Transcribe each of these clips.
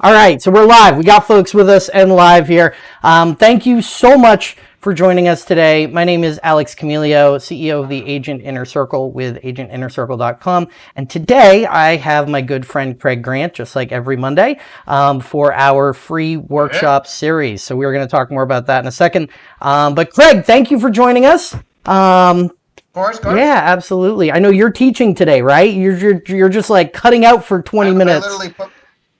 All right, so we're live. We got folks with us and live here. Um, thank you so much for joining us today. My name is Alex Camilio, CEO of the Agent Inner Circle with agentinnercircle.com. And today I have my good friend Craig Grant, just like every Monday, um, for our free workshop series. So we're going to talk more about that in a second. Um, but Craig, thank you for joining us. Um, course, course. Yeah, absolutely. I know you're teaching today, right? You're, you're, you're just like cutting out for 20 I, minutes.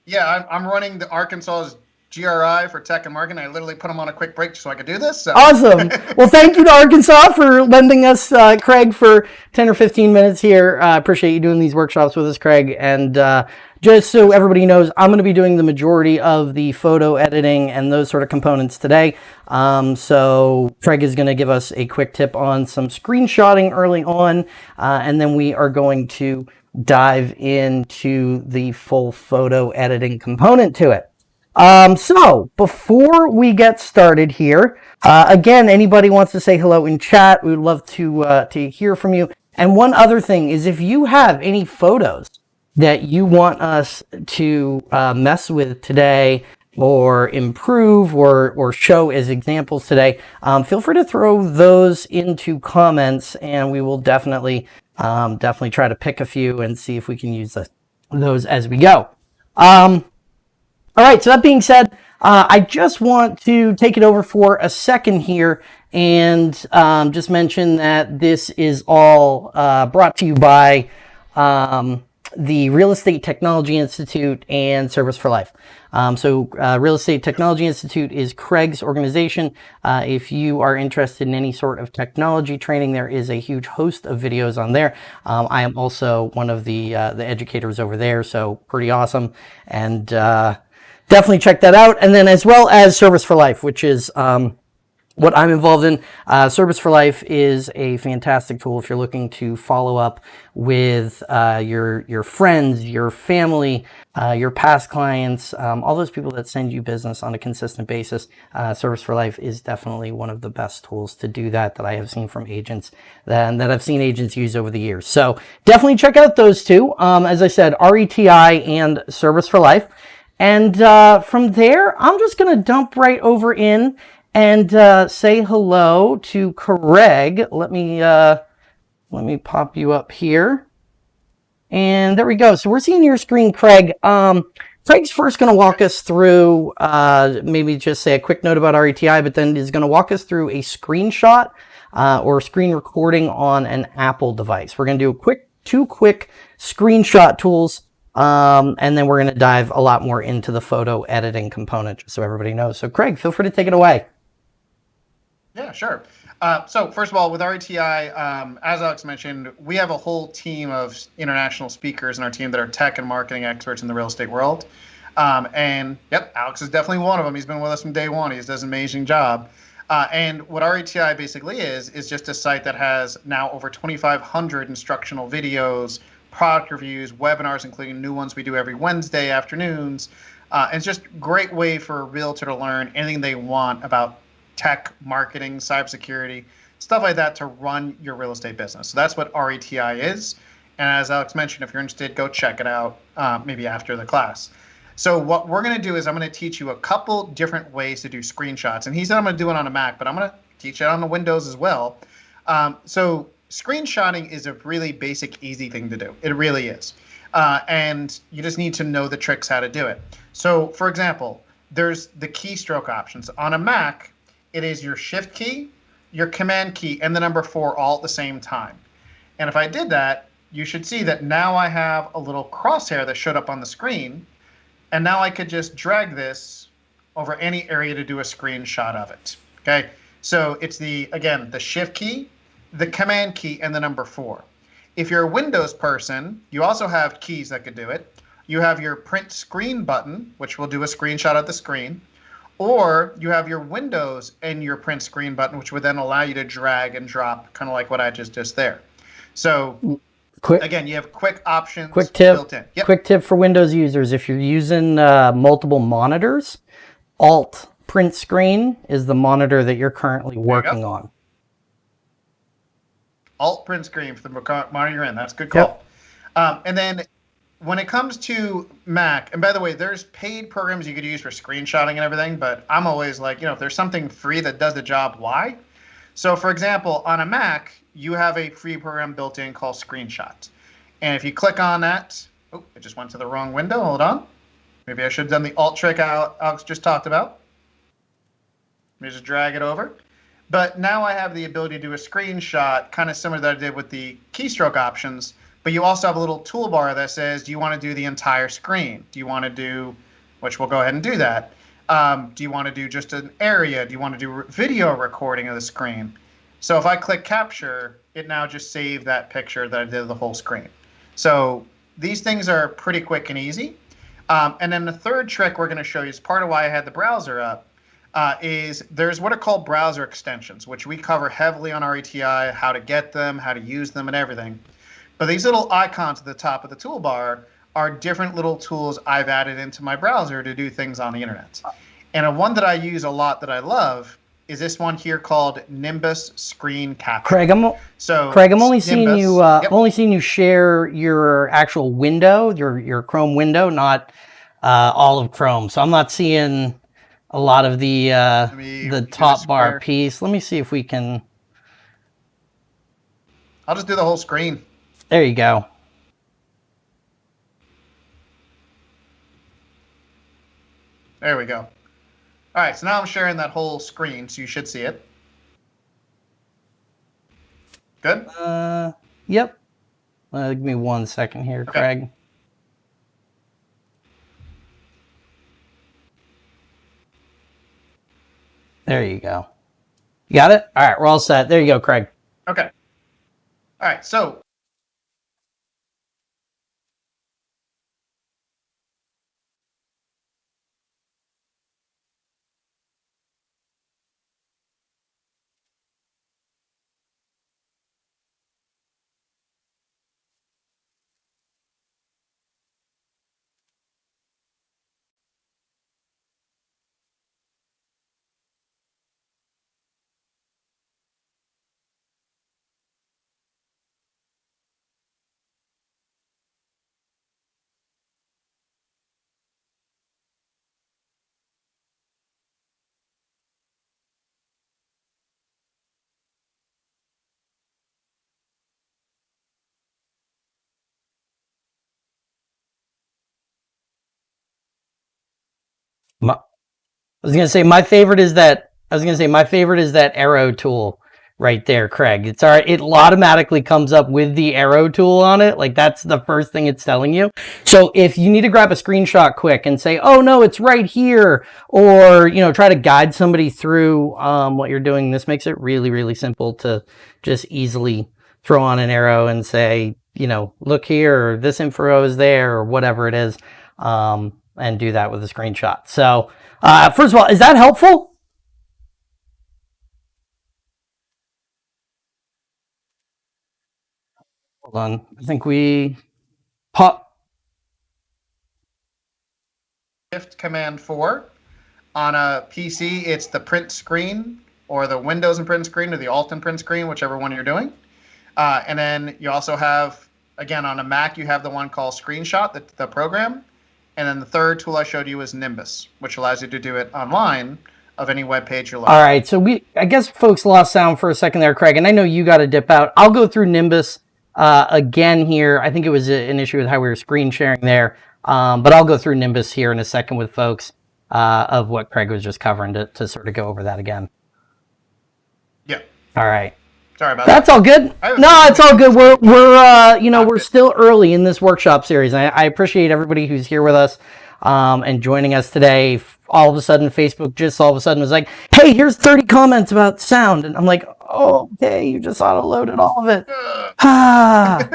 Yeah, I'm, I'm running the Arkansas's GRI for tech and marketing. I literally put them on a quick break so I could do this. So. Awesome. well, thank you to Arkansas for lending us uh, Craig for 10 or 15 minutes here. I uh, appreciate you doing these workshops with us, Craig. And uh, just so everybody knows, I'm going to be doing the majority of the photo editing and those sort of components today. Um, so Craig is going to give us a quick tip on some screenshotting early on, uh, and then we are going to dive into the full photo editing component to it. Um, so before we get started here, uh, again, anybody wants to say hello in chat, we would love to, uh, to hear from you. And one other thing is if you have any photos that you want us to uh, mess with today or improve or, or show as examples today, um, feel free to throw those into comments and we will definitely um, definitely try to pick a few and see if we can use the, those as we go. Um, all right, so that being said, uh, I just want to take it over for a second here and um, just mention that this is all uh, brought to you by um, the Real Estate Technology Institute and Service for Life. Um, so uh, Real Estate Technology Institute is Craig's organization. Uh, if you are interested in any sort of technology training, there is a huge host of videos on there. Um, I am also one of the uh, the educators over there, so pretty awesome. And uh, definitely check that out. And then as well as Service for Life, which is um, what I'm involved in. Uh, Service for Life is a fantastic tool if you're looking to follow up with uh, your your friends, your family, uh, your past clients, um, all those people that send you business on a consistent basis. Uh, Service for Life is definitely one of the best tools to do that that I have seen from agents that, that I've seen agents use over the years. So definitely check out those two. Um, as I said, RETI and Service for Life. And uh, from there, I'm just going to dump right over in and uh, say hello to Craig. Let me uh, let me pop you up here. And there we go. So we're seeing your screen, Craig. Um, Craig's first going to walk us through, uh, maybe just say a quick note about RETI, but then is going to walk us through a screenshot uh, or screen recording on an Apple device. We're going to do a quick, two quick screenshot tools, um, and then we're going to dive a lot more into the photo editing component, just so everybody knows. So Craig, feel free to take it away. Yeah, sure. Uh, so first of all, with RETI, um, as Alex mentioned, we have a whole team of international speakers in our team that are tech and marketing experts in the real estate world. Um, and yep, Alex is definitely one of them. He's been with us from day one. He does an amazing job. Uh, and what RETI basically is, is just a site that has now over 2,500 instructional videos, product reviews, webinars, including new ones we do every Wednesday afternoons. Uh, it's just a great way for a realtor to learn anything they want about tech, marketing, cybersecurity, stuff like that to run your real estate business. So that's what RETI is. And as Alex mentioned, if you're interested, go check it out uh, maybe after the class. So what we're going to do is I'm going to teach you a couple different ways to do screenshots. And he said I'm going to do it on a Mac, but I'm going to teach it on the Windows as well. Um, so screenshotting is a really basic, easy thing to do. It really is. Uh, and you just need to know the tricks how to do it. So for example, there's the keystroke options. On a Mac, it is your shift key, your command key, and the number four all at the same time. And if I did that, you should see that now I have a little crosshair that showed up on the screen. And now I could just drag this over any area to do a screenshot of it. Okay, so it's the, again, the shift key, the command key, and the number four. If you're a Windows person, you also have keys that could do it. You have your print screen button, which will do a screenshot of the screen. Or you have your Windows and your print screen button, which would then allow you to drag and drop, kind of like what I just did there. So quick, again, you have quick options quick tip, built in. Yep. Quick tip for Windows users, if you're using uh, multiple monitors, Alt print screen is the monitor that you're currently working you on. Alt print screen for the monitor you're in. That's good call. Yep. Um, and then when it comes to Mac, and by the way, there's paid programs you could use for screenshotting and everything, but I'm always like, you know, if there's something free that does the job, why? So, for example, on a Mac, you have a free program built in called Screenshot. And if you click on that, oh, it just went to the wrong window. Hold on. Maybe I should have done the alt trick Alex just talked about. Let me just drag it over. But now I have the ability to do a screenshot, kind of similar that I did with the keystroke options. But you also have a little toolbar that says, do you want to do the entire screen? Do you want to do, which we'll go ahead and do that. Um, do you want to do just an area? Do you want to do video recording of the screen? So if I click capture, it now just saved that picture that I did of the whole screen. So these things are pretty quick and easy. Um, and then the third trick we're going to show you is part of why I had the browser up. Uh, is there's what are called browser extensions, which we cover heavily on RETI, how to get them, how to use them, and everything. But these little icons at the top of the toolbar are different little tools I've added into my browser to do things on the internet. And a one that I use a lot that I love is this one here called Nimbus Screen Capture. Craig, I'm so Craig, I'm only seeing you. Uh, yep. Only seeing you share your actual window, your your Chrome window, not uh, all of Chrome. So I'm not seeing a lot of the uh, the top bar piece. Let me see if we can. I'll just do the whole screen. There you go. There we go. All right, so now I'm sharing that whole screen, so you should see it. Good. Uh, yep. Uh, give me one second here, Okay. Craig. There you go. You got it? All right, we're all set. There you go, Craig. Okay. All right, so My, I was gonna say my favorite is that I was gonna say my favorite is that arrow tool right there, Craig. It's all right. It automatically comes up with the arrow tool on it. Like that's the first thing it's telling you. So if you need to grab a screenshot quick and say, "Oh no, it's right here," or you know, try to guide somebody through um, what you're doing, this makes it really, really simple to just easily throw on an arrow and say, you know, look here, or this info is there, or whatever it is, um, and do that with a screenshot. So, uh, first of all, is that helpful? Hold on. I think we pop. Shift Command 4. On a PC, it's the print screen or the Windows and print screen or the Alt and print screen, whichever one you're doing. Uh, and then you also have, again, on a Mac, you have the one called Screenshot, the, the program. And then the third tool I showed you is Nimbus, which allows you to do it online of any web page you're looking All right. So we, I guess folks lost sound for a second there, Craig, and I know you got to dip out. I'll go through Nimbus uh, again here. I think it was an issue with how we were screen sharing there, um, but I'll go through Nimbus here in a second with folks uh, of what Craig was just covering to, to sort of go over that again. Yeah. All right. Sorry about that. That's all good. No, it's all good. We're we're uh, you know we're still early in this workshop series. I, I appreciate everybody who's here with us um, and joining us today. All of a sudden, Facebook just all of a sudden was like, "Hey, here's 30 comments about sound," and I'm like, "Oh, okay, you just auto loaded all of it." Ah.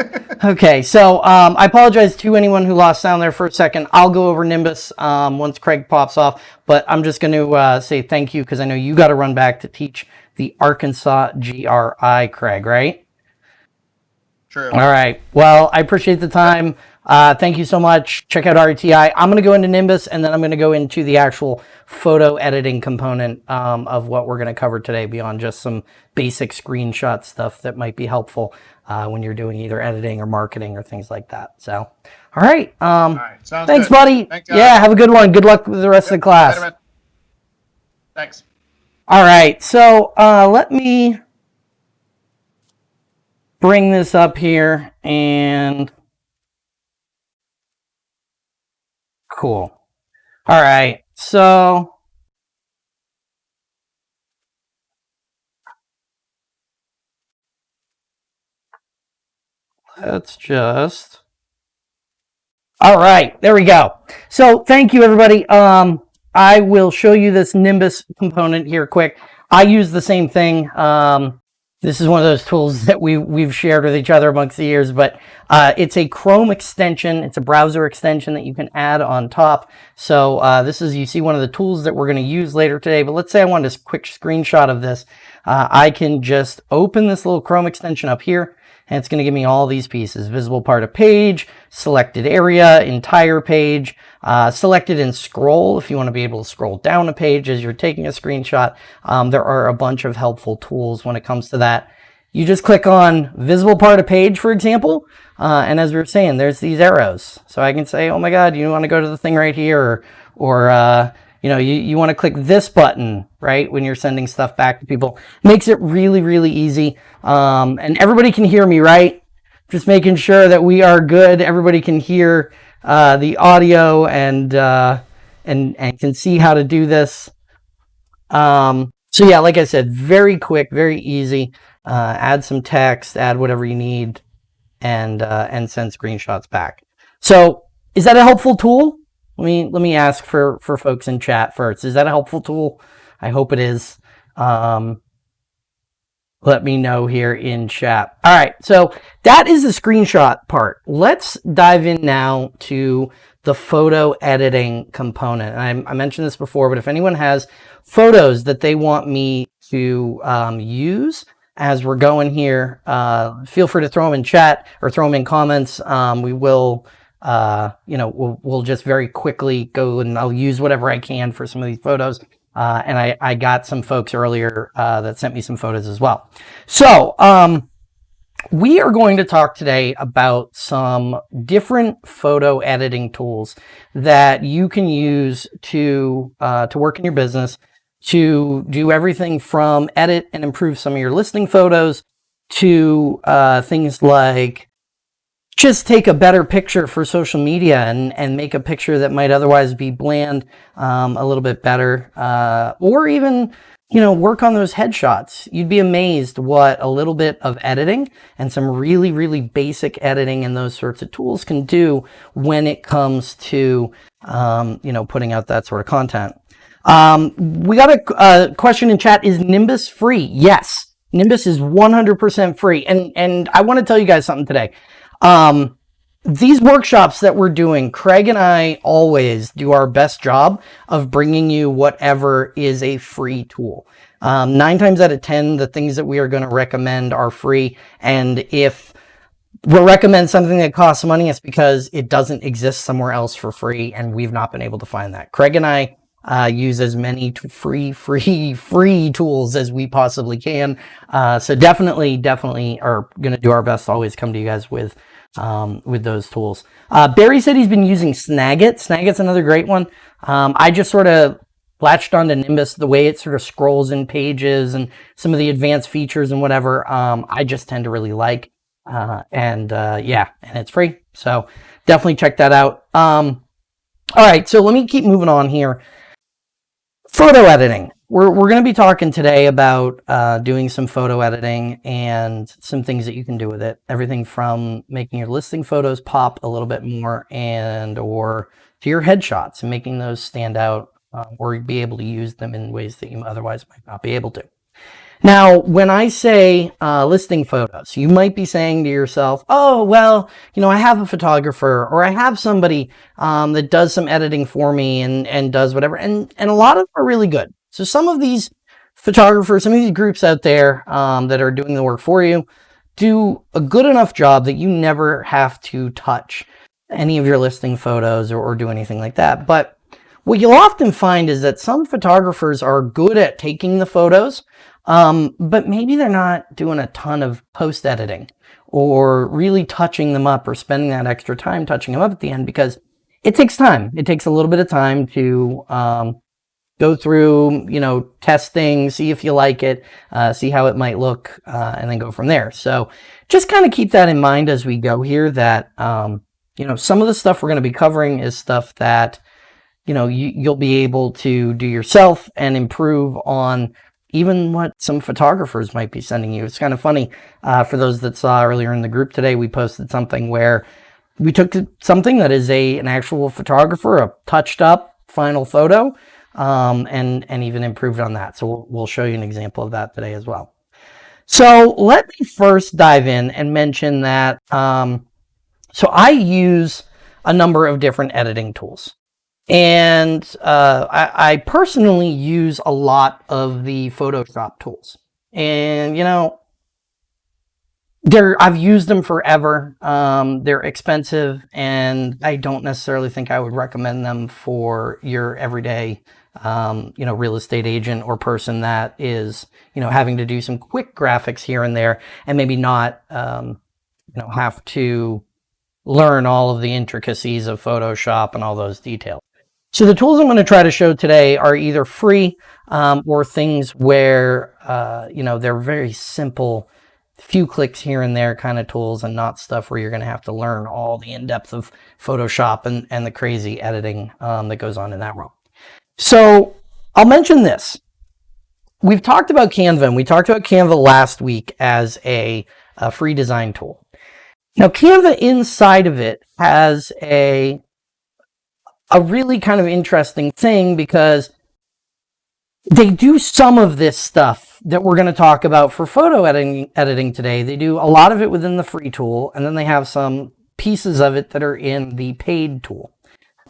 okay, so um, I apologize to anyone who lost sound there for a second. I'll go over Nimbus um, once Craig pops off, but I'm just going to uh, say thank you because I know you got to run back to teach the Arkansas GRI, Craig, right? True. All right. Well, I appreciate the time. Uh, thank you so much. Check out RTI. I'm going to go into Nimbus and then I'm going to go into the actual photo editing component um, of what we're going to cover today beyond just some basic screenshot stuff that might be helpful uh, when you're doing either editing or marketing or things like that. So, all right. Um, All right. Thanks, good. buddy. Thanks, yeah, have a good one. Good luck with the rest of the class. Thanks. All right, so uh, let me bring this up here and cool. All right, so let's just. All right, there we go. So thank you, everybody. Um, I will show you this Nimbus component here quick. I use the same thing. Um, this is one of those tools that we, we've shared with each other amongst the years, but uh, it's a Chrome extension. It's a browser extension that you can add on top. So uh, this is, you see one of the tools that we're going to use later today, but let's say I wanted a quick screenshot of this. Uh, I can just open this little Chrome extension up here and it's going to give me all these pieces. Visible part of page, selected area, entire page, uh, selected and scroll if you want to be able to scroll down a page as you're taking a screenshot. Um, there are a bunch of helpful tools when it comes to that. You just click on visible part of page, for example, uh, and as we were saying, there's these arrows. So I can say, oh my God, you want to go to the thing right here, or, or uh, you know, you, you want to click this button, right, when you're sending stuff back to people. Makes it really, really easy. Um, and everybody can hear me, right? Just making sure that we are good. Everybody can hear uh, the audio and, uh, and, and can see how to do this. Um, so yeah, like I said, very quick, very easy. Uh, add some text, add whatever you need, and, uh, and send screenshots back. So is that a helpful tool? Let me let me ask for for folks in chat first. Is that a helpful tool? I hope it is. Um, let me know here in chat. All right, so that is the screenshot part. Let's dive in now to the photo editing component. I, I mentioned this before, but if anyone has photos that they want me to um, use as we're going here, uh, feel free to throw them in chat or throw them in comments. Um, we will uh, you know, we'll, we'll just very quickly go and I'll use whatever I can for some of these photos. Uh, and I, I got some folks earlier uh, that sent me some photos as well. So um, we are going to talk today about some different photo editing tools that you can use to, uh, to work in your business to do everything from edit and improve some of your listing photos to uh, things like just take a better picture for social media and, and make a picture that might otherwise be bland um, a little bit better. Uh, or even, you know, work on those headshots. You'd be amazed what a little bit of editing and some really, really basic editing and those sorts of tools can do when it comes to, um, you know, putting out that sort of content. Um, we got a, question in chat. Is Nimbus free? Yes. Nimbus is 100% free. And, and I want to tell you guys something today. Um, these workshops that we're doing, Craig and I always do our best job of bringing you whatever is a free tool. Um, nine times out of 10, the things that we are going to recommend are free. And if we'll recommend something that costs money, it's because it doesn't exist somewhere else for free. And we've not been able to find that. Craig and I uh, use as many free, free, free tools as we possibly can. Uh, so definitely, definitely are going to do our best to always come to you guys with um, with those tools. Uh, Barry said he's been using Snagit. Snagit's another great one. Um, I just sort of latched onto Nimbus, the way it sort of scrolls in pages and some of the advanced features and whatever, um, I just tend to really like. Uh, and uh, yeah, and it's free. So definitely check that out. Um, all right, so let me keep moving on here. Photo editing we're, we're going to be talking today about uh, doing some photo editing and some things that you can do with it. Everything from making your listing photos pop a little bit more and or to your headshots and making those stand out uh, or be able to use them in ways that you otherwise might not be able to. Now, when I say uh, listing photos, you might be saying to yourself, oh, well, you know, I have a photographer or I have somebody um, that does some editing for me and, and does whatever. And, and a lot of them are really good. So some of these photographers, some of these groups out there um, that are doing the work for you, do a good enough job that you never have to touch any of your listing photos or, or do anything like that. But what you'll often find is that some photographers are good at taking the photos, um, but maybe they're not doing a ton of post editing or really touching them up or spending that extra time touching them up at the end because it takes time. It takes a little bit of time to um, go through, you know, testing, see if you like it, uh, see how it might look, uh, and then go from there. So just kind of keep that in mind as we go here that, um, you know, some of the stuff we're going to be covering is stuff that, you know, you, you'll be able to do yourself and improve on even what some photographers might be sending you. It's kind of funny uh, for those that saw earlier in the group today, we posted something where we took something that is a an actual photographer, a touched up final photo, um, and, and even improved on that. So we'll, we'll show you an example of that today as well. So let me first dive in and mention that, um, so I use a number of different editing tools. And uh, I, I, personally use a lot of the Photoshop tools. And, you know, they're I've used them forever. Um, they're expensive, and I don't necessarily think I would recommend them for your everyday, um, you know, real estate agent or person that is, you know, having to do some quick graphics here and there, and maybe not, um, you know, have to learn all of the intricacies of Photoshop and all those details. So the tools I'm going to try to show today are either free um, or things where, uh, you know, they're very simple few clicks here and there kind of tools and not stuff where you're going to have to learn all the in-depth of Photoshop and, and the crazy editing um, that goes on in that realm. So I'll mention this. We've talked about Canva and we talked about Canva last week as a, a free design tool. Now Canva inside of it has a, a really kind of interesting thing because they do some of this stuff that we're going to talk about for photo editing, editing today. They do a lot of it within the free tool, and then they have some pieces of it that are in the paid tool.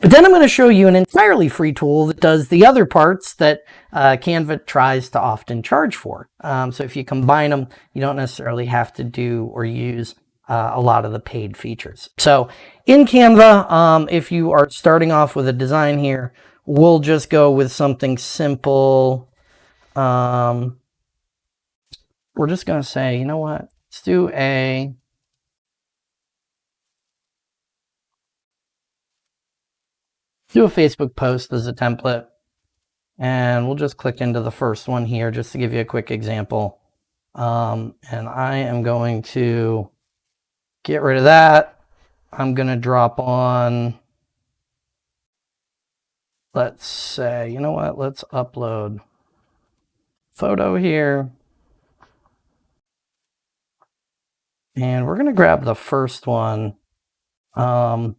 But then I'm going to show you an entirely free tool that does the other parts that uh, Canva tries to often charge for. Um, so if you combine them, you don't necessarily have to do or use uh, a lot of the paid features. So in Canva, um, if you are starting off with a design here, we'll just go with something simple. Um, we're just going to say, you know what? Let's do a do a Facebook post as a template. And we'll just click into the first one here just to give you a quick example. Um, and I am going to get rid of that. I'm going to drop on let's say, you know what, let's upload photo here. And we're going to grab the first one. Um,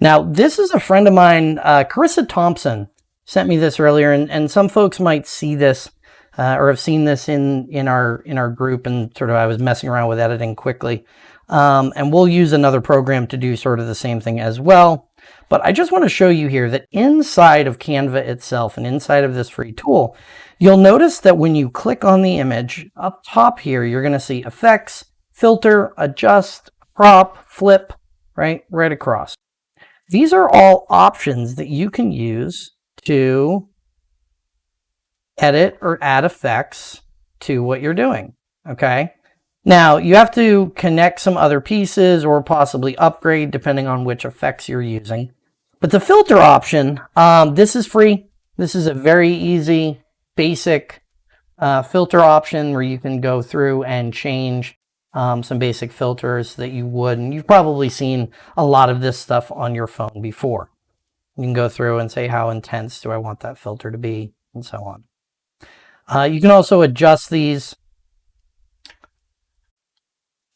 now, this is a friend of mine, uh, Carissa Thompson, sent me this earlier, and, and some folks might see this uh, or have seen this in, in, our, in our group, and sort of I was messing around with editing quickly. Um, and we'll use another program to do sort of the same thing as well. But I just want to show you here that inside of Canva itself and inside of this free tool, you'll notice that when you click on the image up top here, you're going to see effects, filter, adjust, crop, flip, right, right across. These are all options that you can use to edit or add effects to what you're doing, okay? Now, you have to connect some other pieces or possibly upgrade depending on which effects you're using. But the filter option, um, this is free. This is a very easy, basic uh, filter option where you can go through and change um, some basic filters that you would. And you've probably seen a lot of this stuff on your phone before. You can go through and say how intense do I want that filter to be and so on. Uh, you can also adjust these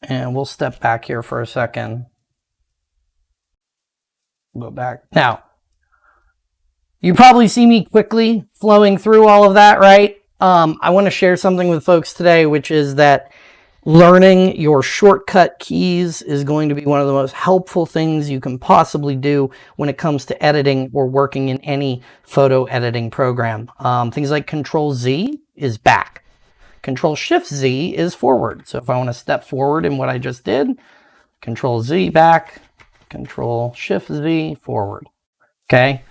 and we'll step back here for a second. Go back. Now, you probably see me quickly flowing through all of that, right? Um, I want to share something with folks today, which is that learning your shortcut keys is going to be one of the most helpful things you can possibly do when it comes to editing or working in any photo editing program. Um, things like Control Z is back. Control Shift Z is forward. So if I want to step forward in what I just did, Control Z back, Control Shift Z forward. Okay.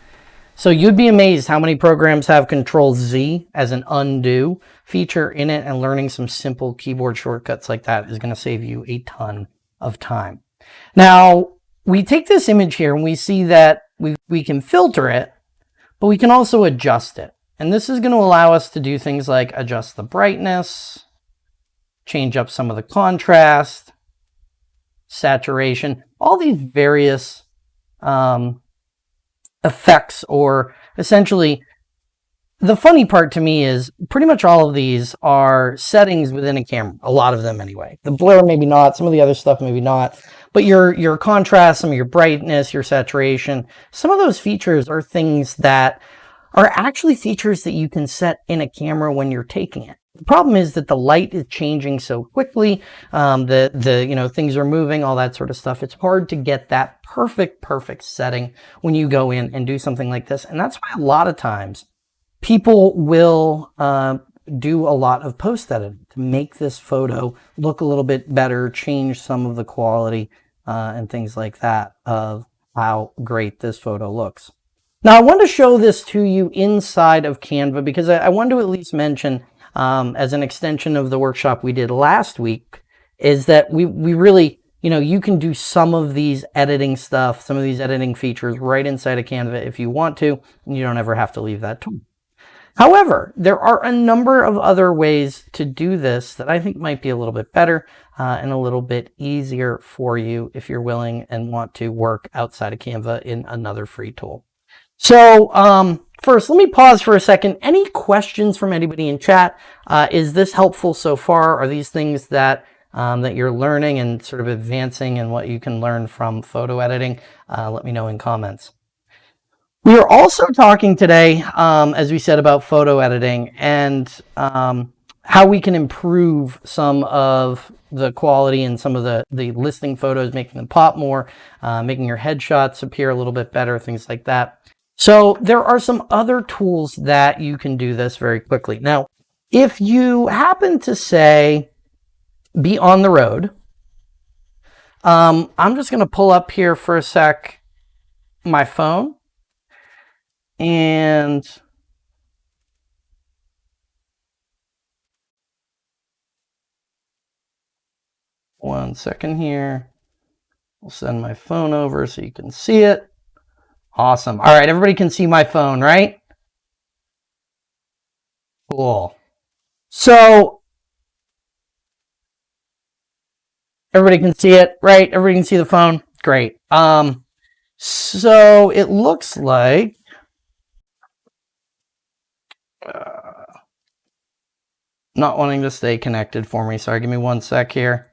So you'd be amazed how many programs have Control Z as an undo feature in it and learning some simple keyboard shortcuts like that is going to save you a ton of time. Now, we take this image here and we see that we, we can filter it, but we can also adjust it. And this is going to allow us to do things like adjust the brightness, change up some of the contrast, saturation, all these various um, effects or essentially the funny part to me is pretty much all of these are settings within a camera, a lot of them anyway. The blur, maybe not, some of the other stuff, maybe not, but your, your contrast, some of your brightness, your saturation, some of those features are things that are actually features that you can set in a camera when you're taking it. The problem is that the light is changing so quickly, um, the, the, you know, things are moving, all that sort of stuff. It's hard to get that perfect, perfect setting when you go in and do something like this. And that's why a lot of times people will uh, do a lot of post editing to make this photo look a little bit better, change some of the quality uh, and things like that of how great this photo looks. Now I want to show this to you inside of Canva because I, I want to at least mention um, as an extension of the workshop we did last week is that we, we really, you know, you can do some of these editing stuff, some of these editing features right inside of Canva if you want to, and you don't ever have to leave that tool. However, there are a number of other ways to do this that I think might be a little bit better uh, and a little bit easier for you if you're willing and want to work outside of Canva in another free tool. So um, first, let me pause for a second. Any questions from anybody in chat? Uh, is this helpful so far? Are these things that um, that you're learning and sort of advancing and what you can learn from photo editing? Uh, let me know in comments. We are also talking today, um, as we said, about photo editing and um, how we can improve some of the quality and some of the, the listing photos, making them pop more, uh, making your headshots appear a little bit better, things like that. So there are some other tools that you can do this very quickly. Now, if you happen to say, be on the road, um, I'm just going to pull up here for a sec my phone and one second here. I'll send my phone over so you can see it. Awesome. All right, everybody can see my phone, right? Cool. So everybody can see it, right? Everybody can see the phone. Great. Um, so it looks like uh, not wanting to stay connected for me. Sorry, give me one sec here.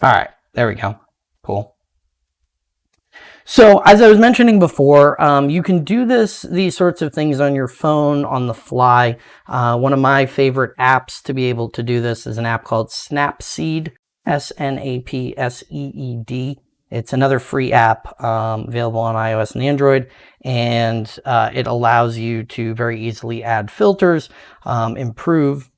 All right, there we go. Cool. So as I was mentioning before, um, you can do this these sorts of things on your phone on the fly. Uh, one of my favorite apps to be able to do this is an app called Snapseed. S-N-A-P-S-E-E-D. It's another free app um, available on iOS and Android, and uh, it allows you to very easily add filters, um, improve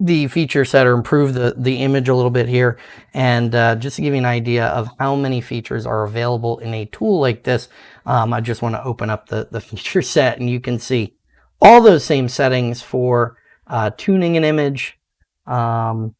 the feature set or improve the, the image a little bit here. And uh, just to give you an idea of how many features are available in a tool like this, um, I just want to open up the, the feature set and you can see all those same settings for uh, tuning an image, um,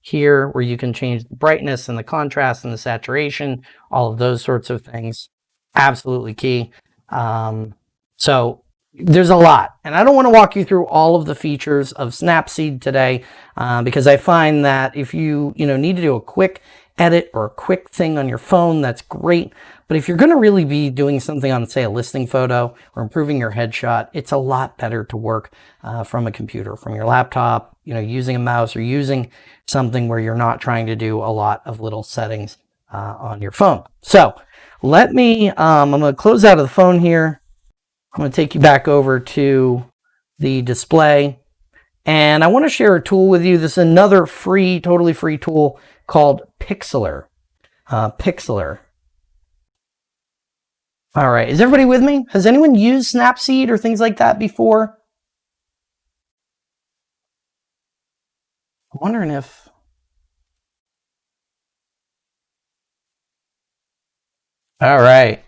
here where you can change the brightness and the contrast and the saturation, all of those sorts of things. Absolutely key. Um, so there's a lot. And I don't want to walk you through all of the features of Snapseed today uh, because I find that if you, you know, need to do a quick edit or a quick thing on your phone, that's great. But if you're going to really be doing something on, say, a listing photo or improving your headshot, it's a lot better to work uh, from a computer, from your laptop, you know, using a mouse or using something where you're not trying to do a lot of little settings uh, on your phone. So let me, um, I'm going to close out of the phone here. I'm going to take you back over to the display. And I want to share a tool with you. This is another free, totally free tool called Pixlr. Uh, Pixlr. All right, is everybody with me? Has anyone used Snapseed or things like that before? I'm wondering if... All right.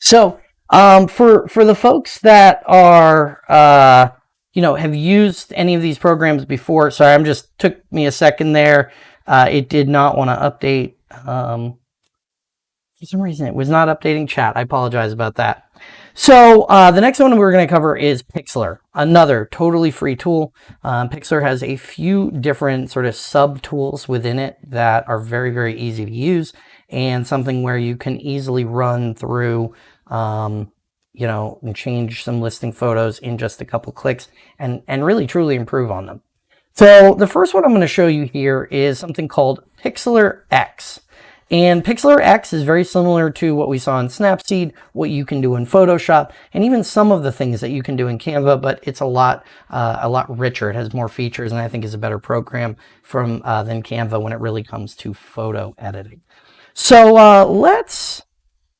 So um, for for the folks that are, uh, you know, have used any of these programs before, sorry, I'm just took me a second there. Uh, it did not want to update. Um, for some reason, it was not updating chat. I apologize about that. So uh, the next one we're going to cover is Pixlr, another totally free tool. Um, Pixlr has a few different sort of sub tools within it that are very, very easy to use and something where you can easily run through, um, you know, and change some listing photos in just a couple clicks and, and really truly improve on them. So the first one I'm going to show you here is something called Pixlr X. And Pixlr X is very similar to what we saw in Snapseed, what you can do in Photoshop, and even some of the things that you can do in Canva, but it's a lot, uh, a lot richer. It has more features and I think is a better program from uh, than Canva when it really comes to photo editing. So uh, let's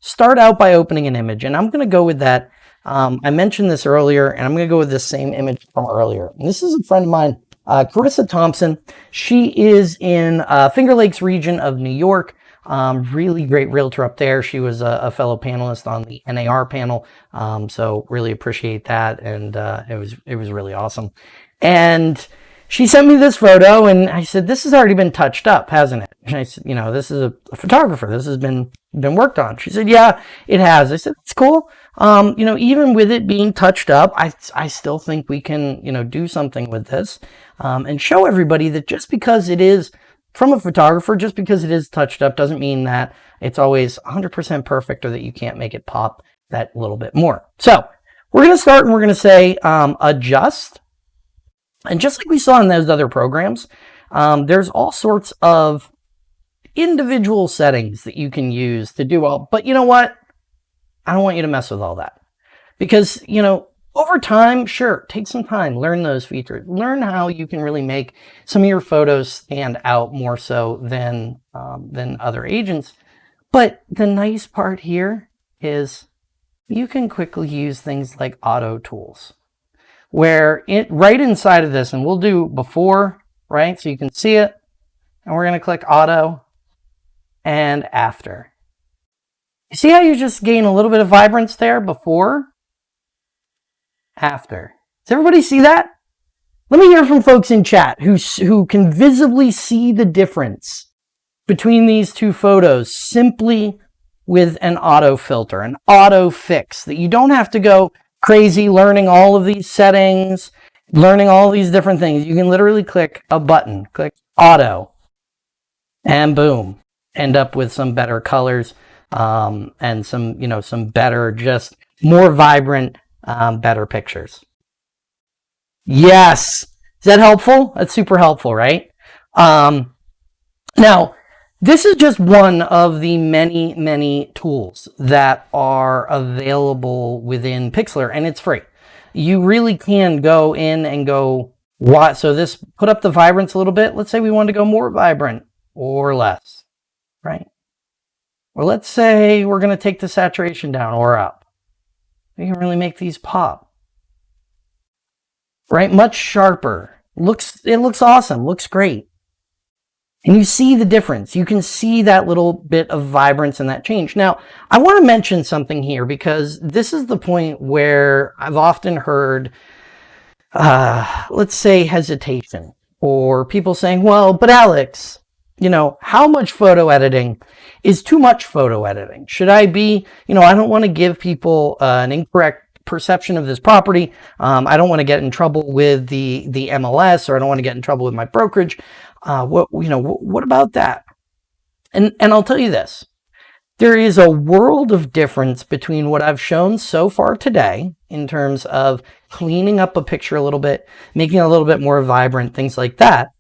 start out by opening an image. And I'm going to go with that. Um, I mentioned this earlier, and I'm going to go with the same image from earlier. And this is a friend of mine, uh, Carissa Thompson. She is in uh, Finger Lakes region of New York. Um, really great realtor up there. She was a, a fellow panelist on the NAR panel. Um, so really appreciate that. And uh, it was it was really awesome. And she sent me this photo and I said, this has already been touched up, hasn't it? And I said, you know, this is a, a photographer. This has been, been worked on. She said, yeah, it has. I said, it's cool. Um, you know, even with it being touched up, I, I still think we can, you know, do something with this, um, and show everybody that just because it is from a photographer, just because it is touched up doesn't mean that it's always 100% perfect or that you can't make it pop that little bit more. So we're going to start and we're going to say, um, adjust and just like we saw in those other programs, um, there's all sorts of individual settings that you can use to do all. But you know what? I don't want you to mess with all that. Because, you know, over time, sure, take some time, learn those features, learn how you can really make some of your photos stand out more so than, um, than other agents. But the nice part here is you can quickly use things like auto tools where it right inside of this, and we'll do before, right? So you can see it, and we're going to click auto and after. See how you just gain a little bit of vibrance there before, after. Does everybody see that? Let me hear from folks in chat who, who can visibly see the difference between these two photos simply with an auto filter, an auto fix that you don't have to go crazy learning all of these settings, learning all these different things. You can literally click a button, click auto, and boom, end up with some better colors um, and some, you know, some better, just more vibrant, um, better pictures. Yes. Is that helpful? That's super helpful, right? Um, now, this is just one of the many, many tools that are available within Pixlr, and it's free. You really can go in and go, what? So this put up the vibrance a little bit. Let's say we want to go more vibrant or less, right? Or let's say we're going to take the saturation down or up. We can really make these pop, right? Much sharper. Looks, it looks awesome. Looks great. And you see the difference. You can see that little bit of vibrance and that change. Now, I want to mention something here because this is the point where I've often heard, uh, let's say, hesitation or people saying, well, but Alex, you know, how much photo editing is too much photo editing? Should I be, you know, I don't want to give people uh, an incorrect perception of this property. Um, I don't want to get in trouble with the, the MLS or I don't want to get in trouble with my brokerage. Uh, what, you know, what about that? And, and I'll tell you this, there is a world of difference between what I've shown so far today in terms of cleaning up a picture a little bit, making it a little bit more vibrant, things like that,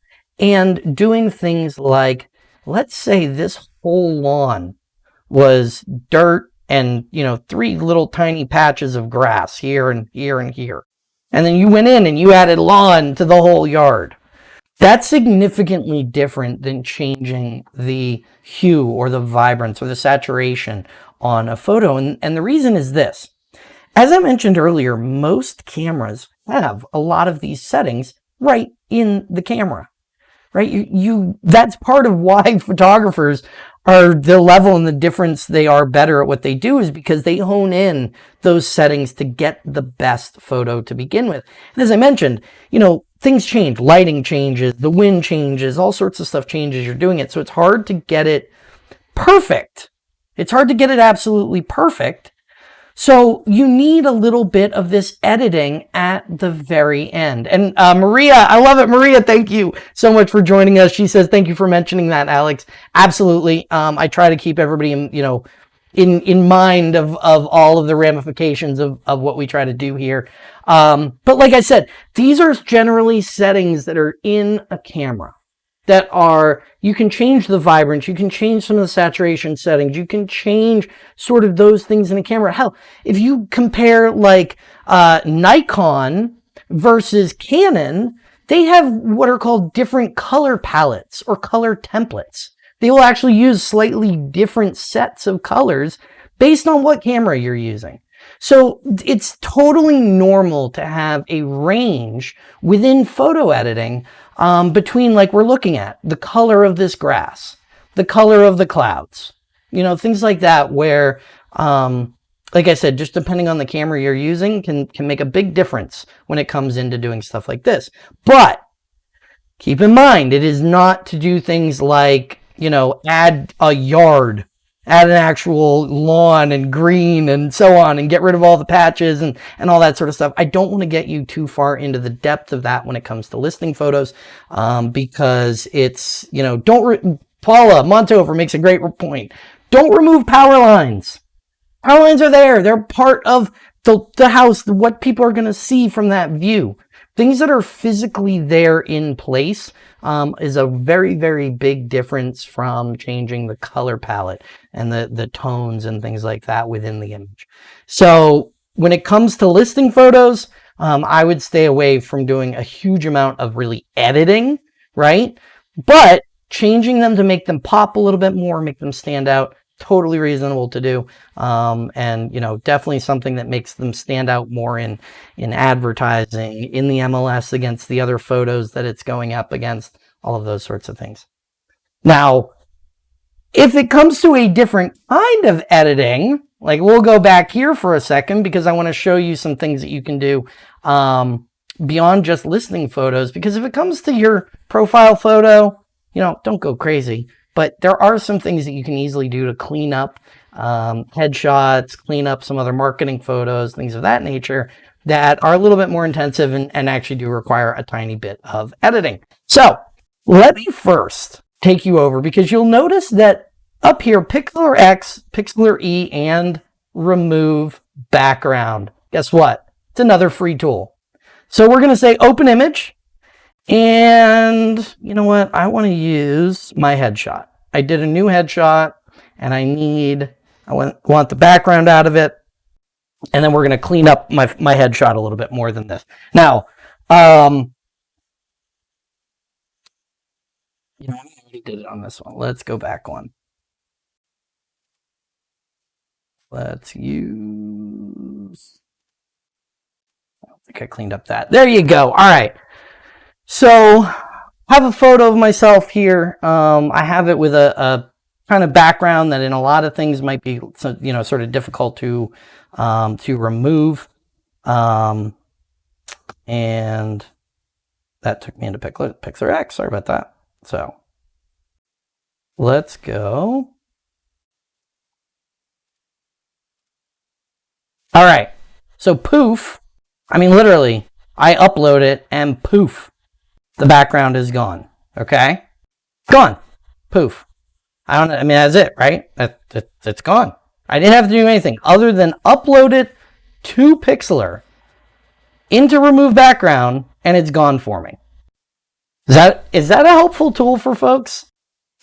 and doing things like, let's say this whole lawn was dirt and, you know, three little tiny patches of grass here and here and here. And then you went in and you added lawn to the whole yard. That's significantly different than changing the hue or the vibrance or the saturation on a photo. And, and the reason is this. As I mentioned earlier, most cameras have a lot of these settings right in the camera, right? You, you, that's part of why photographers are the level and the difference they are better at what they do is because they hone in those settings to get the best photo to begin with. And as I mentioned, you know, things change, lighting changes, the wind changes, all sorts of stuff changes. You're doing it. So it's hard to get it perfect. It's hard to get it absolutely perfect. So you need a little bit of this editing at the very end. And uh, Maria, I love it. Maria, thank you so much for joining us. She says, thank you for mentioning that, Alex. Absolutely. Um, I try to keep everybody, in, you know, in, in mind of, of all of the ramifications of, of what we try to do here. Um, but like I said, these are generally settings that are in a camera that are, you can change the vibrance, you can change some of the saturation settings, you can change sort of those things in a camera. Hell, if you compare like uh, Nikon versus Canon, they have what are called different color palettes or color templates. They will actually use slightly different sets of colors based on what camera you're using. So it's totally normal to have a range within photo editing um, between like we're looking at the color of this grass, the color of the clouds, you know, things like that where, um, like I said, just depending on the camera you're using can, can make a big difference when it comes into doing stuff like this. But keep in mind, it is not to do things like, you know, add a yard add an actual lawn and green and so on and get rid of all the patches and, and all that sort of stuff. I don't want to get you too far into the depth of that when it comes to listing photos um, because it's, you know, don't, Paula Montover makes a great point. Don't remove power lines. Power lines are there. They're part of the, the house, what people are going to see from that view. Things that are physically there in place um, is a very, very big difference from changing the color palette and the, the tones and things like that within the image. So when it comes to listing photos, um, I would stay away from doing a huge amount of really editing, right? But changing them to make them pop a little bit more, make them stand out, totally reasonable to do. Um, and, you know, definitely something that makes them stand out more in, in advertising, in the MLS against the other photos that it's going up against, all of those sorts of things. Now, if it comes to a different kind of editing, like we'll go back here for a second because I want to show you some things that you can do um, beyond just listing photos. Because if it comes to your profile photo, you know, don't go crazy. But there are some things that you can easily do to clean up um, headshots, clean up some other marketing photos, things of that nature that are a little bit more intensive and, and actually do require a tiny bit of editing. So let me first take you over because you'll notice that up here, Pixlr X, Pixlr E, and remove background. Guess what? It's another free tool. So we're going to say open image and you know what? I want to use my headshot. I did a new headshot and I need, I want, the background out of it. And then we're going to clean up my, my headshot a little bit more than this. Now, um, you know, I already did it on this one. Let's go back one. Let's use, I don't think I cleaned up that. There you go. All right. So I have a photo of myself here. Um, I have it with a, a, kind of background that in a lot of things might be, you know, sort of difficult to, um, to remove. Um, and that took me into Pixlr, X. Sorry about that. So let's go. All right. So poof, I mean, literally, I upload it and poof, the background is gone. Okay? Gone. Poof. I don't I mean, that's it, right? That, that, it's gone. I didn't have to do anything other than upload it to Pixlr into remove background and it's gone for me. Is that, is that a helpful tool for folks?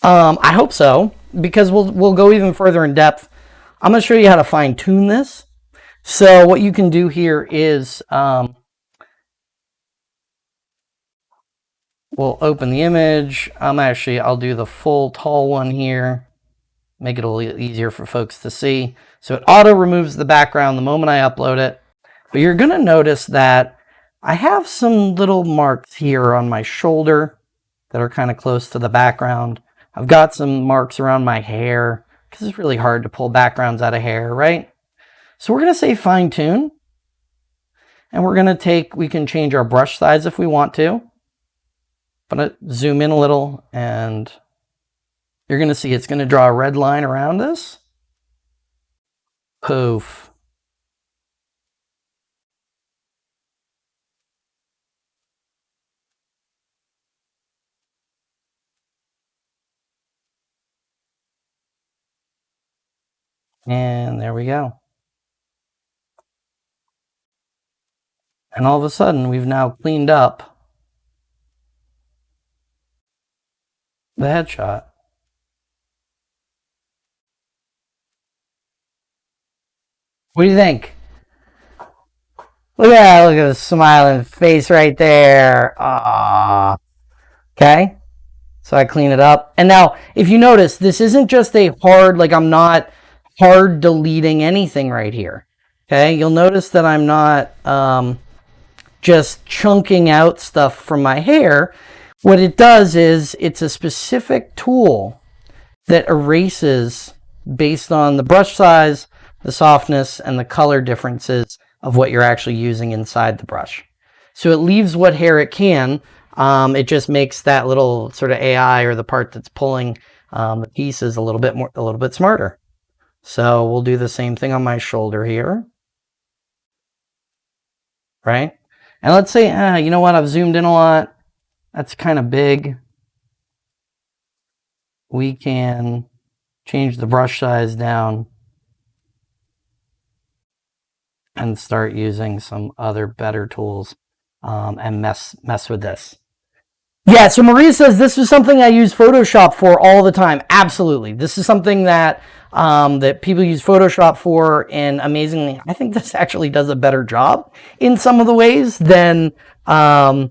Um, I hope so, because we'll, we'll go even further in depth. I'm going to show you how to fine tune this. So what you can do here is, um, we'll open the image. I'm actually, I'll do the full tall one here. Make it a little easier for folks to see. So it auto removes the background the moment I upload it. But you're going to notice that I have some little marks here on my shoulder that are kind of close to the background. I've got some marks around my hair because it's really hard to pull backgrounds out of hair, right? So we're going to say fine tune. And we're going to take, we can change our brush size if we want to. I'm going to zoom in a little and you're going to see it's going to draw a red line around this. Poof. And there we go. And all of a sudden, we've now cleaned up the headshot. What do you think? Look at that, look at the smiling face right there. Ah. Okay. So I clean it up. And now, if you notice, this isn't just a hard, like I'm not hard deleting anything right here. Okay. You'll notice that I'm not, um, just chunking out stuff from my hair. What it does is it's a specific tool that erases based on the brush size, the softness, and the color differences of what you're actually using inside the brush. So it leaves what hair it can. Um, it just makes that little sort of AI or the part that's pulling um, the pieces a little bit more, a little bit smarter. So we'll do the same thing on my shoulder here. Right? And let's say, ah, you know what, I've zoomed in a lot. That's kind of big. We can change the brush size down and start using some other better tools um, and mess mess with this. Yeah, so Maria says this is something I use Photoshop for all the time. Absolutely. This is something that um, that people use Photoshop for, and amazingly, I think this actually does a better job in some of the ways than. Um,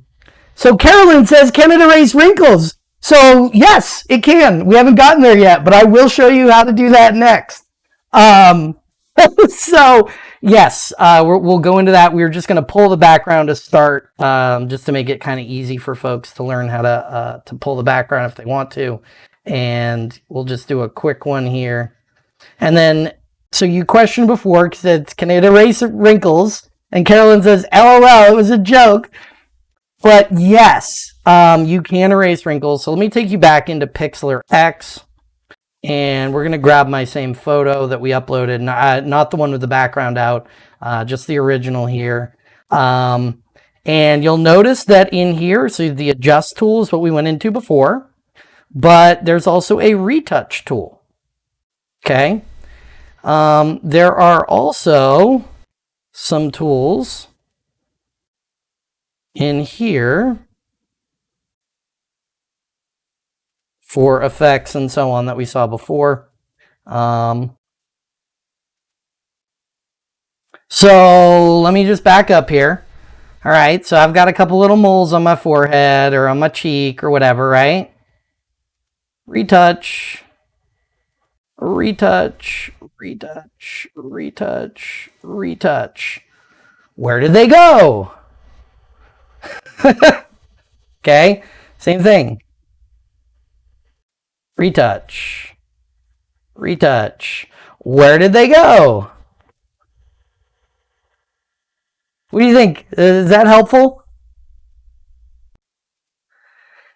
so Carolyn says, can it erase wrinkles? So yes, it can. We haven't gotten there yet, but I will show you how to do that next. Um, so yes, uh, we will go into that. We are just going to pull the background to start, um, just to make it kind of easy for folks to learn how to uh, to pull the background if they want to. And we'll just do a quick one here. And then, so you questioned before, said, can it erase wrinkles? And Carolyn says, LOL, it was a joke. But yes, um, you can erase wrinkles. So let me take you back into Pixlr X. And we're going to grab my same photo that we uploaded, not, uh, not the one with the background out, uh, just the original here. Um, and you'll notice that in here, so the adjust tool is what we went into before, but there's also a retouch tool. Okay. Um, there are also some tools in here for effects and so on that we saw before. Um, so let me just back up here. All right, so I've got a couple little moles on my forehead or on my cheek or whatever, right? Retouch retouch, retouch, retouch, retouch. Where did they go? okay, same thing. Retouch, retouch. Where did they go? What do you think? Uh, is that helpful?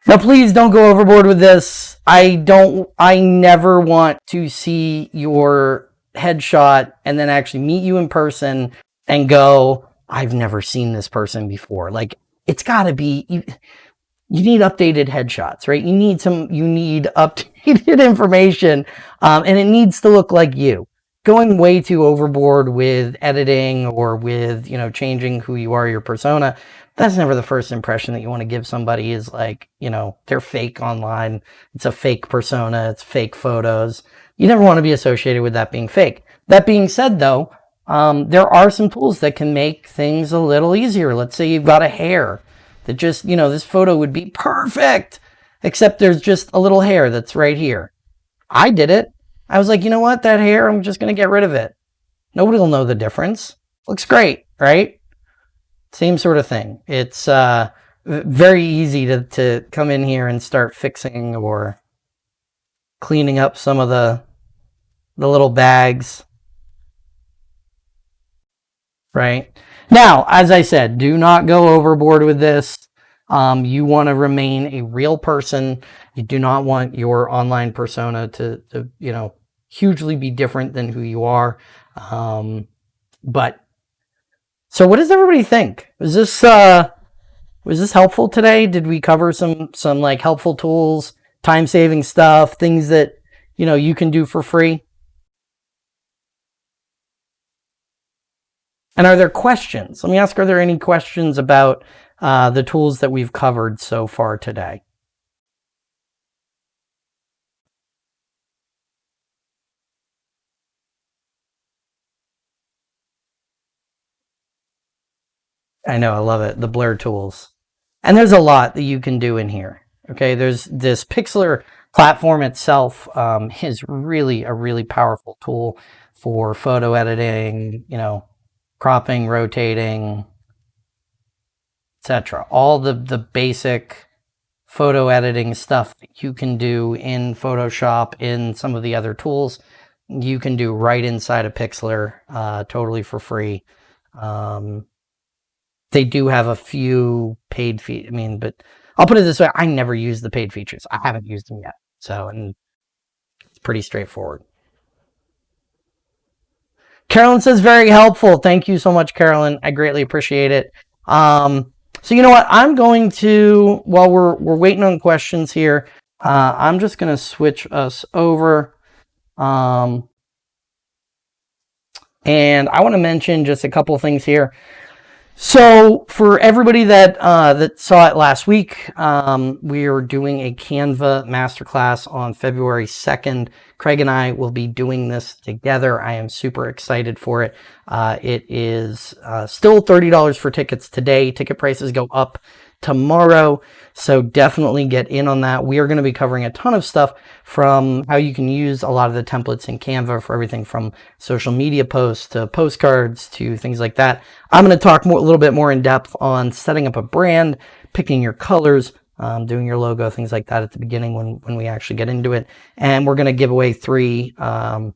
Now, please don't go overboard with this. I don't, I never want to see your headshot and then actually meet you in person and go, I've never seen this person before. Like, it's got to be, you, you need updated headshots, right? You need some, you need updated information, um, and it needs to look like you. Going way too overboard with editing or with, you know, changing who you are, your persona, that's never the first impression that you want to give somebody is like, you know, they're fake online. It's a fake persona. It's fake photos. You never want to be associated with that being fake. That being said, though, um, there are some tools that can make things a little easier. Let's say you've got a hair that just, you know, this photo would be perfect, except there's just a little hair that's right here. I did it. I was like, you know what? That hair, I'm just going to get rid of it. Nobody will know the difference. Looks great, right? same sort of thing. It's uh, very easy to, to come in here and start fixing or cleaning up some of the the little bags. Right? Now, as I said, do not go overboard with this. Um, you want to remain a real person. You do not want your online persona to, to you know, hugely be different than who you are. Um, but so what does everybody think? Was this uh was this helpful today? Did we cover some some like helpful tools, time-saving stuff, things that, you know, you can do for free? And are there questions? Let me ask, are there any questions about uh, the tools that we've covered so far today? I know, I love it. The blur tools. And there's a lot that you can do in here. Okay, there's this Pixlr platform itself um, is really a really powerful tool for photo editing, you know, cropping, rotating, etc. All the, the basic photo editing stuff you can do in Photoshop, in some of the other tools, you can do right inside of Pixlr, uh, totally for free. Um, they do have a few paid fee. I mean, but I'll put it this way: I never use the paid features. I haven't used them yet, so and it's pretty straightforward. Carolyn says very helpful. Thank you so much, Carolyn. I greatly appreciate it. Um, so you know what? I'm going to while we're we're waiting on questions here. Uh, I'm just going to switch us over. Um, and I want to mention just a couple things here. So for everybody that uh, that saw it last week, um, we are doing a Canva masterclass on February 2nd. Craig and I will be doing this together. I am super excited for it. Uh, it is uh, still $30 for tickets today. Ticket prices go up tomorrow. So definitely get in on that. We are going to be covering a ton of stuff from how you can use a lot of the templates in Canva for everything from social media posts to postcards to things like that. I'm going to talk more, a little bit more in depth on setting up a brand, picking your colors, um, doing your logo, things like that at the beginning when, when we actually get into it. And we're going to give away three, um,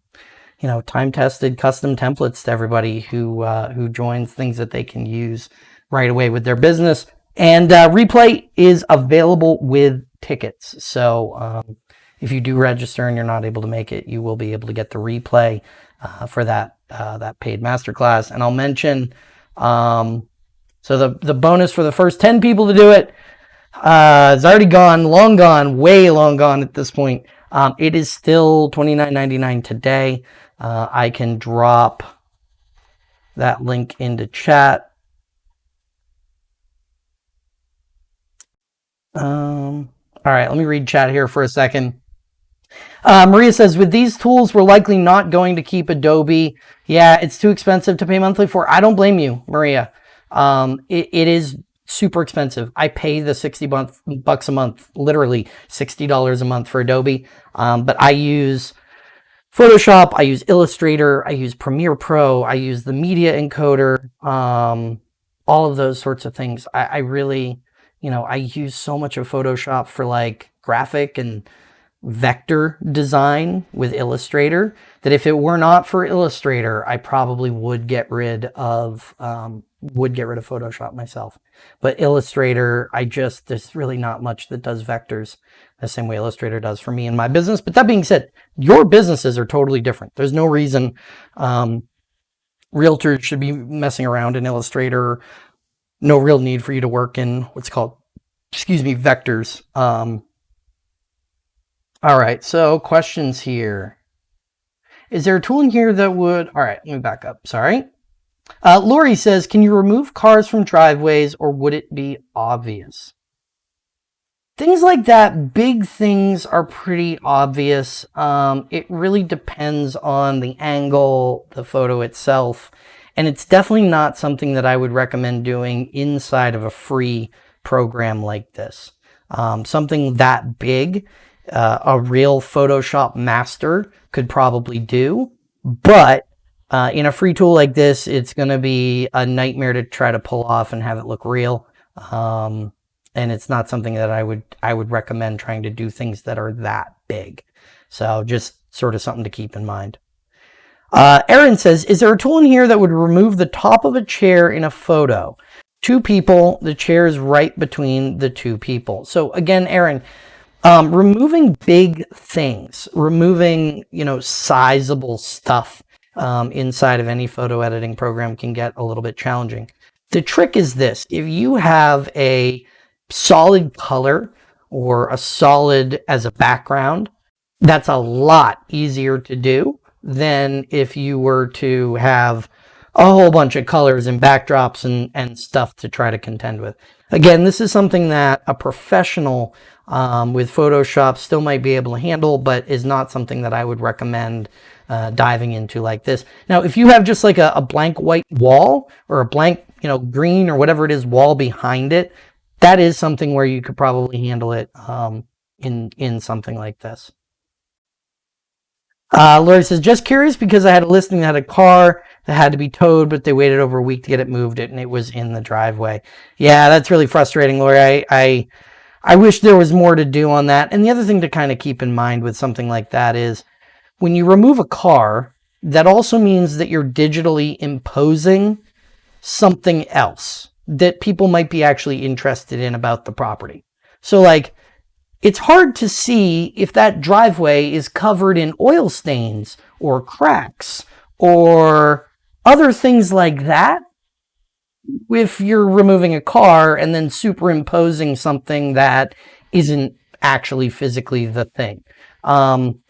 you know, time-tested custom templates to everybody who, uh, who joins things that they can use right away with their business. And uh, replay is available with tickets. So um, if you do register and you're not able to make it, you will be able to get the replay uh, for that uh, that paid masterclass. And I'll mention, um, so the, the bonus for the first 10 people to do it uh, is already gone, long gone, way long gone at this point. Um, it is still $29.99 today. Uh, I can drop that link into chat. Um, all right, let me read chat here for a second. Uh, Maria says, with these tools, we're likely not going to keep Adobe. Yeah, it's too expensive to pay monthly for. I don't blame you, Maria. Um, it, it is super expensive. I pay the 60 month, bucks a month, literally $60 a month for Adobe. Um, but I use Photoshop, I use Illustrator, I use Premiere Pro, I use the media encoder, um, all of those sorts of things. I, I really, you know, I use so much of Photoshop for like graphic and vector design with Illustrator that if it were not for Illustrator, I probably would get rid of um, would get rid of Photoshop myself. But Illustrator, I just there's really not much that does vectors the same way Illustrator does for me in my business. But that being said, your businesses are totally different. There's no reason um, realtors should be messing around in Illustrator no real need for you to work in what's called, excuse me, vectors. Um, all right, so questions here. Is there a tool in here that would, all right, let me back up, sorry. Uh, Lori says, can you remove cars from driveways or would it be obvious? Things like that, big things are pretty obvious. Um, it really depends on the angle, the photo itself, and it's definitely not something that I would recommend doing inside of a free program like this. Um, something that big, uh, a real Photoshop master could probably do, but Uh, in a free tool like this, it's going to be a nightmare to try to pull off and have it look real. Um, and it's not something that I would I would recommend trying to do things that are that big. So just sort of something to keep in mind. Uh, Aaron says, is there a tool in here that would remove the top of a chair in a photo? Two people, the chair is right between the two people. So again, Aaron, um, removing big things, removing, you know, sizable stuff um, inside of any photo editing program can get a little bit challenging. The trick is this, if you have a solid color or a solid as a background, that's a lot easier to do than if you were to have a whole bunch of colors and backdrops and, and stuff to try to contend with. Again, this is something that a professional um, with Photoshop still might be able to handle, but is not something that I would recommend uh, diving into like this. Now, if you have just like a, a blank white wall or a blank, you know, green or whatever it is wall behind it, that is something where you could probably handle it um, in, in something like this. Uh, Lori says, just curious because I had a listing that had a car that had to be towed, but they waited over a week to get it moved and it was in the driveway. Yeah, that's really frustrating, Lori. I, I, I wish there was more to do on that. And the other thing to kind of keep in mind with something like that is when you remove a car, that also means that you're digitally imposing something else that people might be actually interested in about the property. So like it's hard to see if that driveway is covered in oil stains or cracks or other things like that if you're removing a car and then superimposing something that isn't actually physically the thing. Um,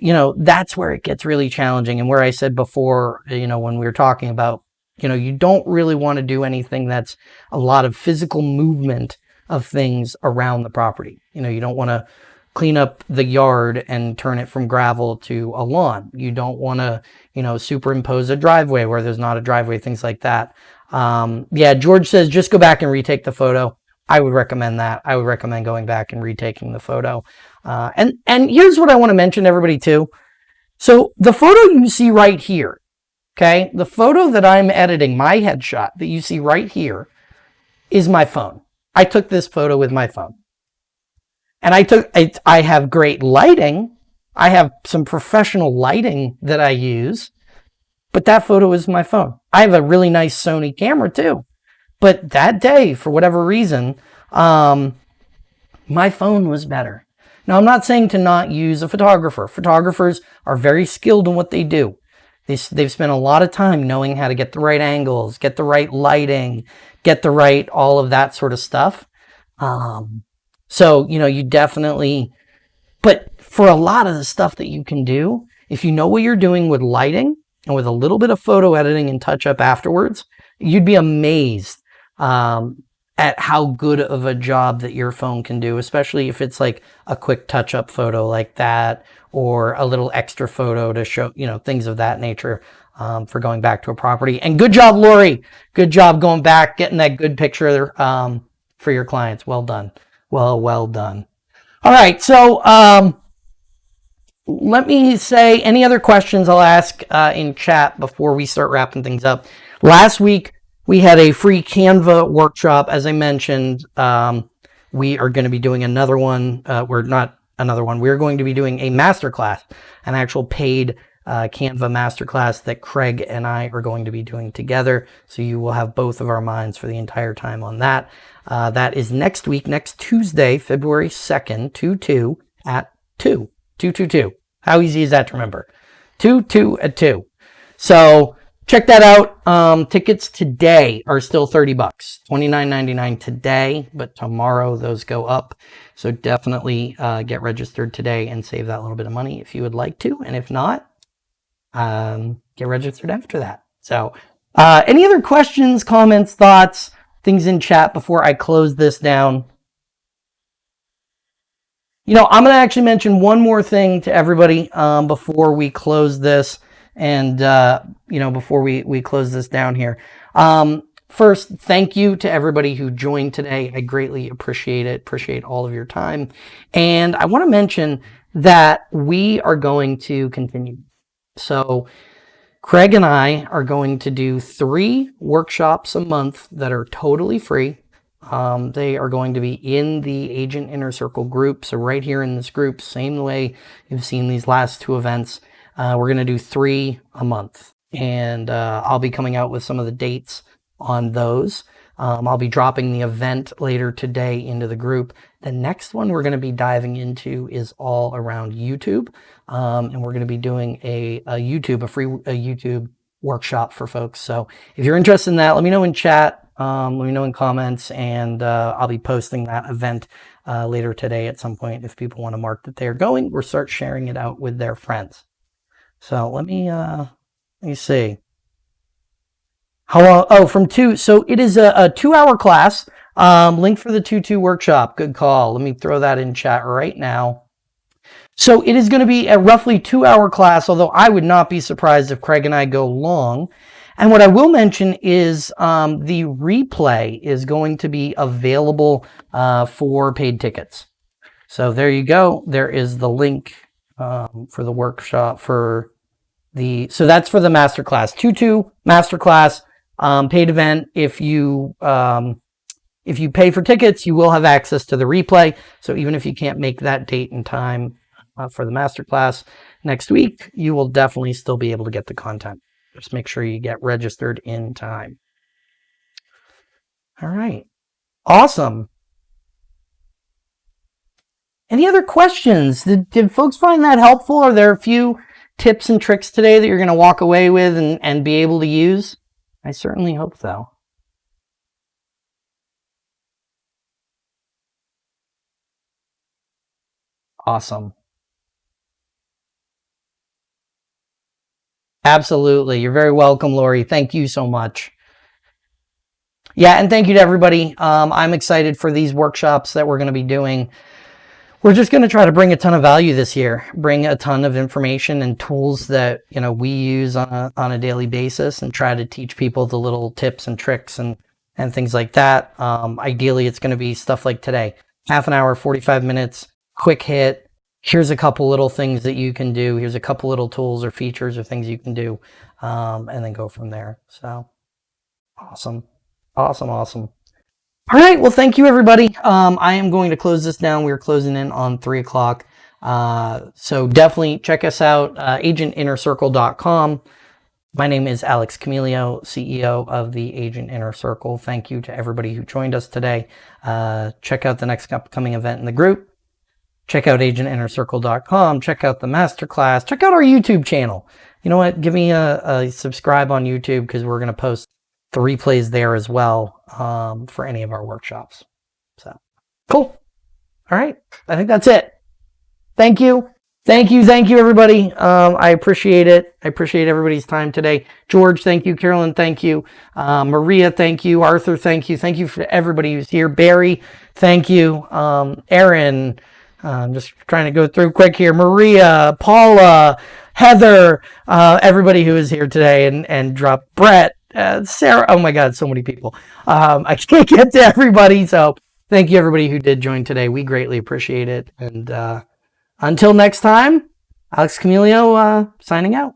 you know, that's where it gets really challenging. And where I said before, you know, when we were talking about, you know, you don't really want to do anything that's a lot of physical movement of things around the property. You know, you don't want to clean up the yard and turn it from gravel to a lawn. You don't want to, you know, superimpose a driveway where there's not a driveway, things like that. Um, yeah, George says just go back and retake the photo. I would recommend that. I would recommend going back and retaking the photo. Uh, and, and here's what I want to mention everybody too. So the photo you see right here, okay, the photo that I'm editing, my headshot that you see right here is my phone. I took this photo with my phone. And I took, I, I have great lighting. I have some professional lighting that I use, but that photo is my phone. I have a really nice Sony camera too. But that day, for whatever reason, um, my phone was better. Now, I'm not saying to not use a photographer. Photographers are very skilled in what they do. They, they've spent a lot of time knowing how to get the right angles, get the right lighting, get the right, all of that sort of stuff. Um, so, you know, you definitely, but for a lot of the stuff that you can do, if you know what you're doing with lighting and with a little bit of photo editing and touch up afterwards, you'd be amazed um, at how good of a job that your phone can do, especially if it's like a quick touch up photo like that or a little extra photo to show, you know, things of that nature um, for going back to a property. And good job, Lori. Good job going back, getting that good picture um, for your clients. Well done. Well, well done. All right. So um, let me say any other questions I'll ask uh, in chat before we start wrapping things up. Last week, we had a free Canva workshop. As I mentioned, um, we are going to be doing another one. Uh, we're not another one. We're going to be doing a masterclass, an actual paid uh, Canva masterclass that Craig and I are going to be doing together. So you will have both of our minds for the entire time on that. Uh, that is next week, next Tuesday, February 2nd, 2 2 at 2. 2 2 2. How easy is that to remember? 2 2 at 2. So check that out. Um, tickets today are still 30 bucks, 29.99 today, but tomorrow those go up. So definitely uh, get registered today and save that little bit of money if you would like to. And if not, um, get registered after that. So uh, any other questions, comments, thoughts, things in chat before I close this down? You know, I'm going to actually mention one more thing to everybody um, before we close this and, uh, you know, before we, we close this down here. Um, first, thank you to everybody who joined today. I greatly appreciate it. Appreciate all of your time. And I want to mention that we are going to continue so Craig and I are going to do three workshops a month that are totally free. Um, they are going to be in the Agent Inner Circle group. So right here in this group, same way you've seen these last two events, uh, we're going to do three a month. And uh, I'll be coming out with some of the dates on those. Um, I'll be dropping the event later today into the group. The next one we're going to be diving into is all around YouTube. Um, and we're going to be doing a, a YouTube, a free a YouTube workshop for folks. So if you're interested in that, let me know in chat. Um, let me know in comments and uh, I'll be posting that event uh, later today at some point if people want to mark that they're going or start sharing it out with their friends. So let me, uh, let me see. How long? Oh, from two. So it is a, a two hour class. Um, link for the 2-2 workshop. Good call. Let me throw that in chat right now. So it is going to be a roughly two hour class, although I would not be surprised if Craig and I go long. And what I will mention is um, the replay is going to be available uh, for paid tickets. So there you go. There is the link um, for the workshop for the, so that's for the masterclass. 2-2 masterclass um, paid event. If you um, if you pay for tickets, you will have access to the replay. So even if you can't make that date and time uh, for the masterclass next week, you will definitely still be able to get the content. Just make sure you get registered in time. All right. Awesome. Any other questions? Did, did folks find that helpful? Are there a few tips and tricks today that you're going to walk away with and, and be able to use? I certainly hope so. Awesome. Absolutely. You're very welcome, Lori. Thank you so much. Yeah, and thank you to everybody. Um, I'm excited for these workshops that we're going to be doing. We're just going to try to bring a ton of value this year, bring a ton of information and tools that, you know, we use on a, on a daily basis and try to teach people the little tips and tricks and, and things like that. Um, ideally, it's going to be stuff like today, half an hour, 45 minutes, quick hit. Here's a couple little things that you can do. Here's a couple little tools or features or things you can do, um, and then go from there. So awesome. Awesome. Awesome. All right. Well, thank you, everybody. Um, I am going to close this down. We're closing in on three o'clock. Uh, so definitely check us out, uh, agentinnercircle.com. My name is Alex Camilio, CEO of the Agent Inner Circle. Thank you to everybody who joined us today. Uh, check out the next upcoming event in the group. Check out agentinnercircle.com. Check out the masterclass. Check out our YouTube channel. You know what? Give me a, a subscribe on YouTube because we're going to post the replays there as well um, for any of our workshops. So cool. All right. I think that's it. Thank you. Thank you. Thank you, everybody. Um, I appreciate it. I appreciate everybody's time today. George, thank you. Carolyn, thank you. Uh, Maria, thank you. Arthur, thank you. Thank you for everybody who's here. Barry, thank you. Um, Aaron, I'm just trying to go through quick here. Maria, Paula, Heather, uh, everybody who is here today and, and drop Brett, uh, Sarah. Oh my God, so many people. Um, I can't get to everybody. So thank you everybody who did join today. We greatly appreciate it. And uh, until next time, Alex Camilio uh, signing out.